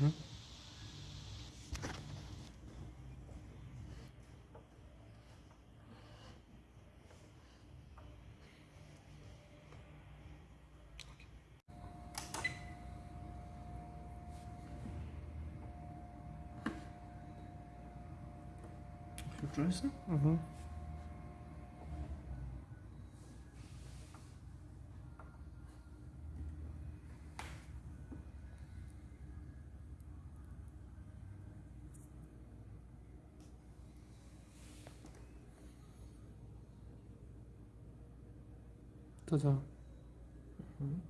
Hmm? Try some? Mm-hmm. 터져. 음.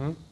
Hmm?